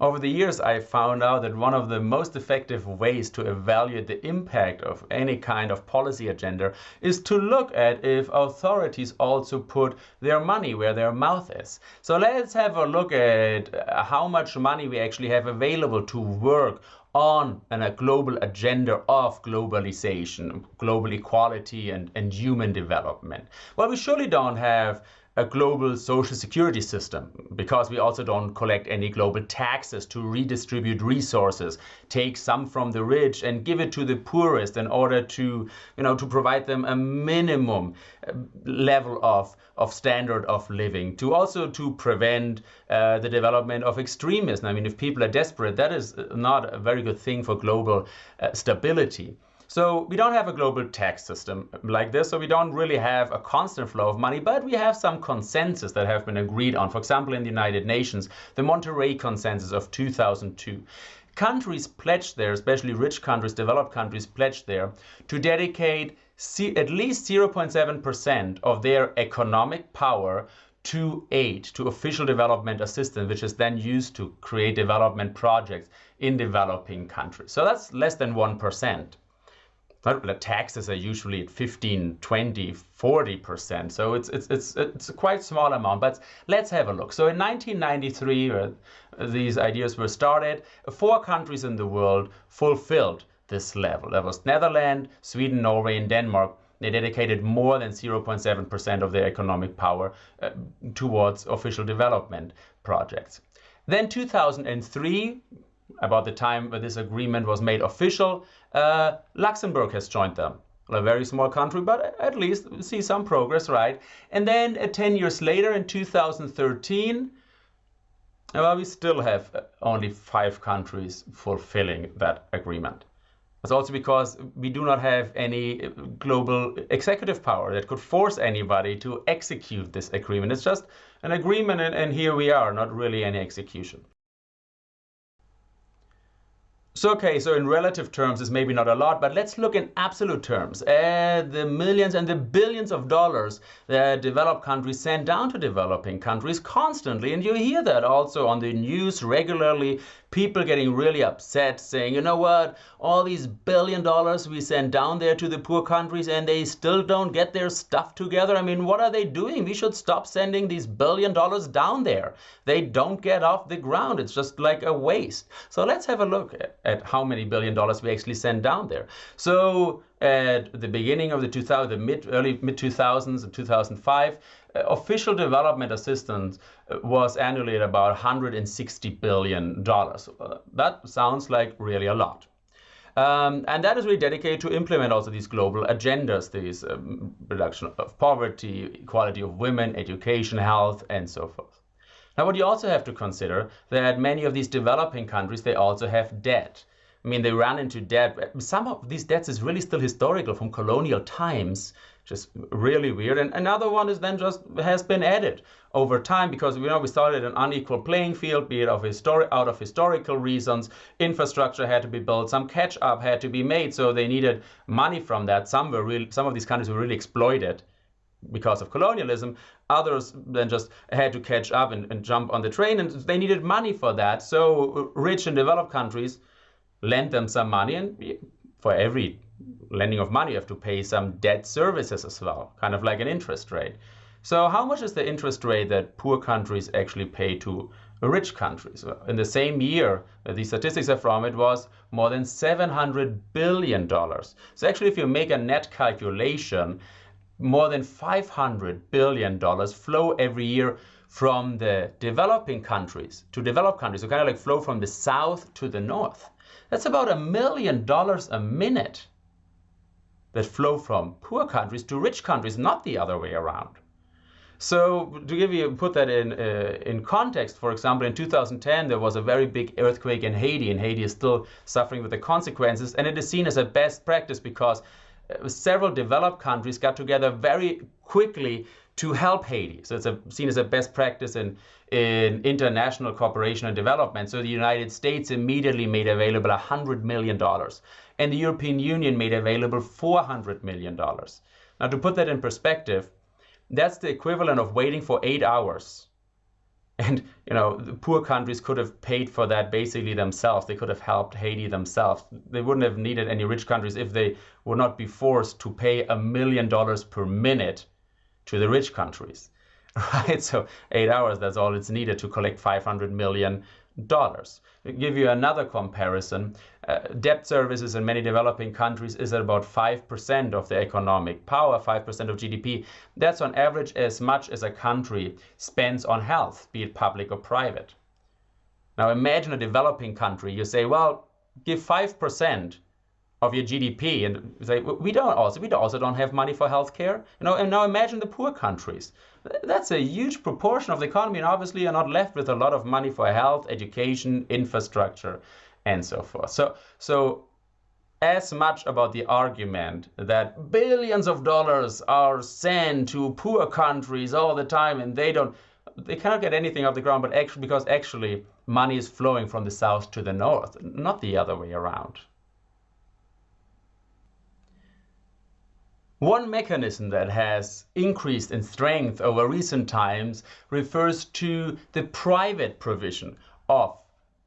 Over the years, I found out that one of the most effective ways to evaluate the impact of any kind of policy agenda is to look at if authorities also put their money where their mouth is. So let's have a look at how much money we actually have available to work on a global agenda of globalization, global equality, and, and human development. Well, we surely don't have a global social security system because we also don't collect any global taxes to redistribute resources take some from the rich and give it to the poorest in order to you know to provide them a minimum uh, level of of standard of living to also to prevent uh, the development of extremism i mean if people are desperate that is not a very good thing for global uh, stability so we don't have a global tax system like this, so we don't really have a constant flow of money, but we have some consensus that have been agreed on. For example, in the United Nations, the Monterrey Consensus of 2002. Countries pledged there, especially rich countries, developed countries, pledged there to dedicate at least 0.7% of their economic power to aid, to official development assistance, which is then used to create development projects in developing countries. So that's less than 1% the taxes are usually at 15, 20, 40%. So it's, it's, it's, it's a quite small amount, but let's have a look. So in 1993, uh, these ideas were started. Four countries in the world fulfilled this level. That was Netherlands, Sweden, Norway, and Denmark. They dedicated more than 0.7% of their economic power uh, towards official development projects. Then 2003, about the time when this agreement was made official, uh, Luxembourg has joined them. A very small country, but at least see some progress, right? And then uh, 10 years later, in 2013, well, we still have uh, only five countries fulfilling that agreement. It's also because we do not have any uh, global executive power that could force anybody to execute this agreement. It's just an agreement, and, and here we are, not really any execution. So, okay, so in relative terms, it's maybe not a lot, but let's look in absolute terms. Uh, the millions and the billions of dollars that developed countries send down to developing countries constantly. And you hear that also on the news regularly people getting really upset saying, you know what, all these billion dollars we send down there to the poor countries and they still don't get their stuff together. I mean, what are they doing? We should stop sending these billion dollars down there. They don't get off the ground. It's just like a waste. So let's have a look at, at how many billion dollars we actually send down there. So at the beginning of the 2000, the mid, early mid 2000s, 2005, uh, official development assistance uh, was annually at about 160 billion dollars. Uh, that sounds like really a lot. Um, and that is really dedicated to implement also these global agendas, these um, reduction of poverty, equality of women, education, health, and so forth. Now, what you also have to consider that many of these developing countries, they also have debt. I mean, they ran into debt. Some of these debts is really still historical from colonial times, just really weird. And another one is then just has been added over time because you know we started an unequal playing field, be it of out of historical reasons. Infrastructure had to be built, some catch up had to be made, so they needed money from that. Some were really, some of these countries were really exploited because of colonialism. Others then just had to catch up and, and jump on the train, and they needed money for that. So uh, rich and developed countries lend them some money and for every lending of money you have to pay some debt services as well kind of like an interest rate. So how much is the interest rate that poor countries actually pay to rich countries? In the same year uh, the statistics are from it was more than 700 billion dollars. So actually if you make a net calculation more than 500 billion dollars flow every year from the developing countries to developed countries. So kind of like flow from the south to the north that's about a million dollars a minute that flow from poor countries to rich countries, not the other way around. So to give you put that in uh, in context, for example, in 2010 there was a very big earthquake in Haiti, and Haiti is still suffering with the consequences, and it is seen as a best practice because uh, several developed countries got together very quickly to help Haiti. So it's a, seen as a best practice in, in international cooperation and development. So the United States immediately made available $100 million, and the European Union made available $400 million. Now, to put that in perspective, that's the equivalent of waiting for eight hours And you know, the poor countries could have paid for that basically themselves. They could have helped Haiti themselves. They wouldn't have needed any rich countries if they would not be forced to pay a million dollars per minute to the rich countries. Right? So eight hours, that's all it's needed to collect 500 million dollars. give you another comparison. Uh, debt services in many developing countries is at about 5% of the economic power, 5% of GDP. That's on average as much as a country spends on health, be it public or private. Now imagine a developing country. You say, well, give 5% of your GDP and say we don't also we also don't have money for healthcare. You know, and now imagine the poor countries. That's a huge proportion of the economy, and obviously you're not left with a lot of money for health, education, infrastructure, and so forth. So so as much about the argument that billions of dollars are sent to poor countries all the time and they don't they cannot get anything off the ground but actually because actually money is flowing from the south to the north not the other way around One mechanism that has increased in strength over recent times refers to the private provision of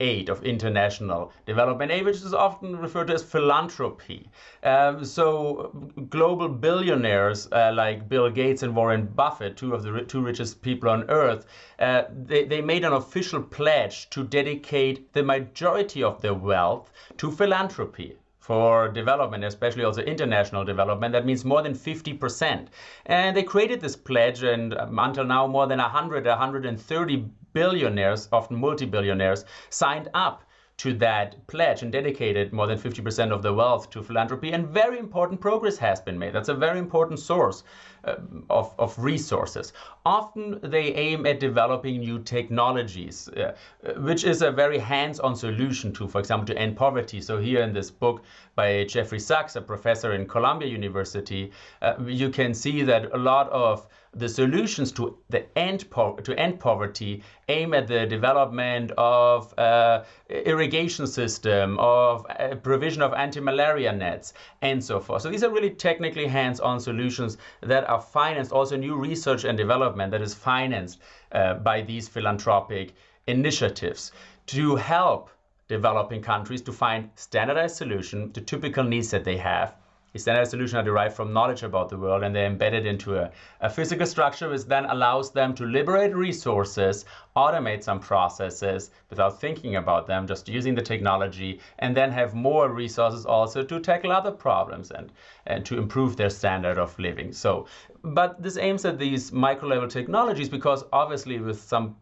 aid, of international development aid, which is often referred to as philanthropy. Um, so global billionaires uh, like Bill Gates and Warren Buffett, two of the two richest people on earth, uh, they, they made an official pledge to dedicate the majority of their wealth to philanthropy for development, especially also international development. That means more than 50%. And they created this pledge, and um, until now, more than 100, 130 billionaires, often multi-billionaires, signed up to that pledge and dedicated more than 50% of the wealth to philanthropy. And very important progress has been made. That's a very important source uh, of, of resources. Often they aim at developing new technologies, uh, which is a very hands-on solution to, for example, to end poverty. So here in this book by Jeffrey Sachs, a professor in Columbia University, uh, you can see that a lot of the solutions to the end to end poverty aim at the development of uh, irrigation system, of uh, provision of anti-malaria nets, and so forth. So these are really technically hands-on solutions that are financed, also new research and development that is financed uh, by these philanthropic initiatives to help developing countries to find standardized solution to typical needs that they have standardized solutions are derived from knowledge about the world and they're embedded into a, a physical structure which then allows them to liberate resources, automate some processes without thinking about them, just using the technology, and then have more resources also to tackle other problems and, and to improve their standard of living. So, but this aims at these micro level technologies because obviously with some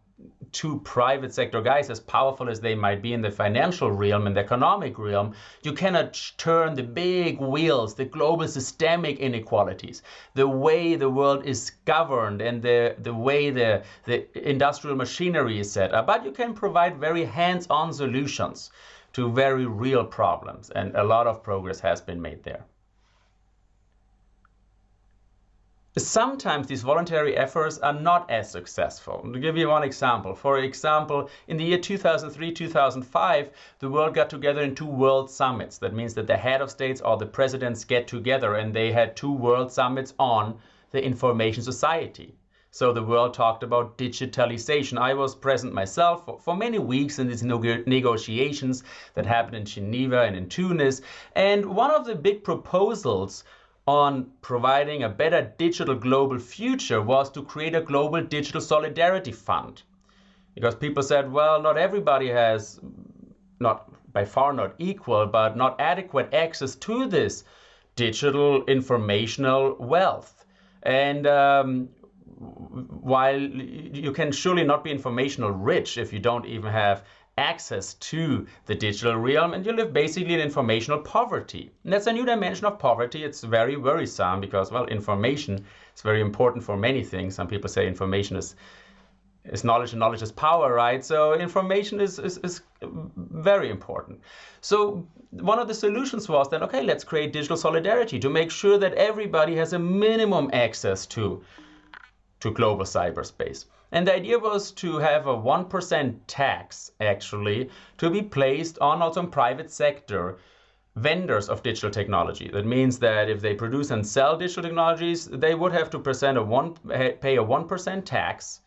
two private sector guys, as powerful as they might be in the financial realm and the economic realm, you cannot turn the big wheels, the global systemic inequalities, the way the world is governed and the, the way the, the industrial machinery is set up. But you can provide very hands-on solutions to very real problems. And a lot of progress has been made there. Sometimes these voluntary efforts are not as successful. To give you one example, for example, in the year 2003-2005, the world got together in two world summits. That means that the head of states or the presidents get together and they had two world summits on the information society. So the world talked about digitalization. I was present myself for, for, many weeks in these negotiations that happened in Geneva and in Tunis. And one of the big proposals on providing a better digital global future was to create a global digital solidarity fund. Because people said, well, not everybody has, not by far not equal, but not adequate access to this digital informational wealth. And um, while you can surely not be informational rich if you don't even have access to the digital realm and you live basically in informational poverty. And that's a new dimension of poverty. It's very worrisome because, well, information is very important for many things. Some people say information is is knowledge and knowledge is power, right? So information is, is, is very important. So one of the solutions was then, okay, let's create digital solidarity to make sure that everybody has a minimum access to, to global cyberspace. And the idea was to have a 1% tax, actually, to be placed on also private sector vendors of digital technology. That means that if they produce and sell digital technologies, they would have to present a one, pay a 1% tax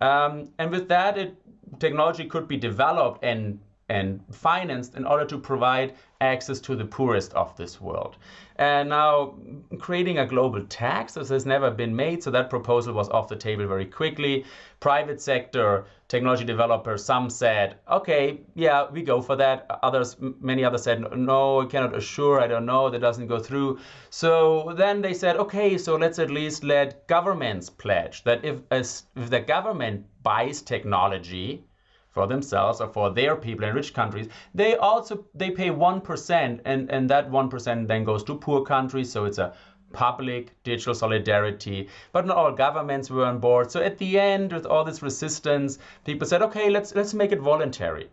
Um, and with that, it, technology could be developed and and financed in order to provide access to the poorest of this world. And now creating a global tax, this has never been made, so that proposal was off the table very quickly. Private sector, technology developers, some said, okay, yeah, we go for that. Others, many others said, no, I cannot assure, I don't know, that doesn't go through. So then they said, okay, so let's at least let governments pledge that if, if the government buys technology, for themselves or for their people in rich countries they also they pay 1% and and that 1% then goes to poor countries so it's a public digital solidarity. But not all governments were on board. So at the end with all this resistance people said okay let's let's make it voluntary.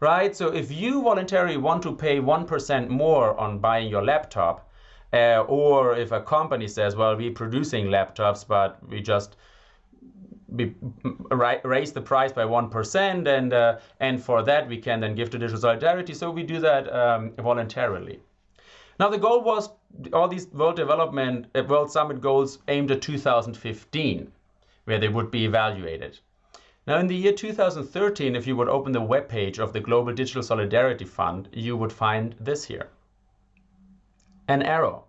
Right? So if you voluntarily want to pay 1% more on buying your laptop uh, or if a company says well we're producing laptops but we just be, raise the price by 1% and uh, and for that we can then give to digital solidarity. So we do that um, voluntarily. Now the goal was all these world development uh, world summit goals aimed at 2015 where they would be evaluated. Now in the year 2013 if you would open the web page of the global digital solidarity fund you would find this here. An arrow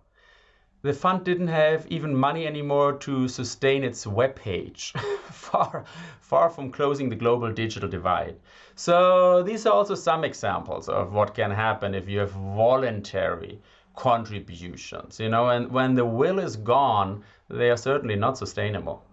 the fund didn't have even money anymore to sustain its web page, far, far from closing the global digital divide. So these are also some examples of what can happen if you have voluntary contributions, you know, and when the will is gone, they are certainly not sustainable.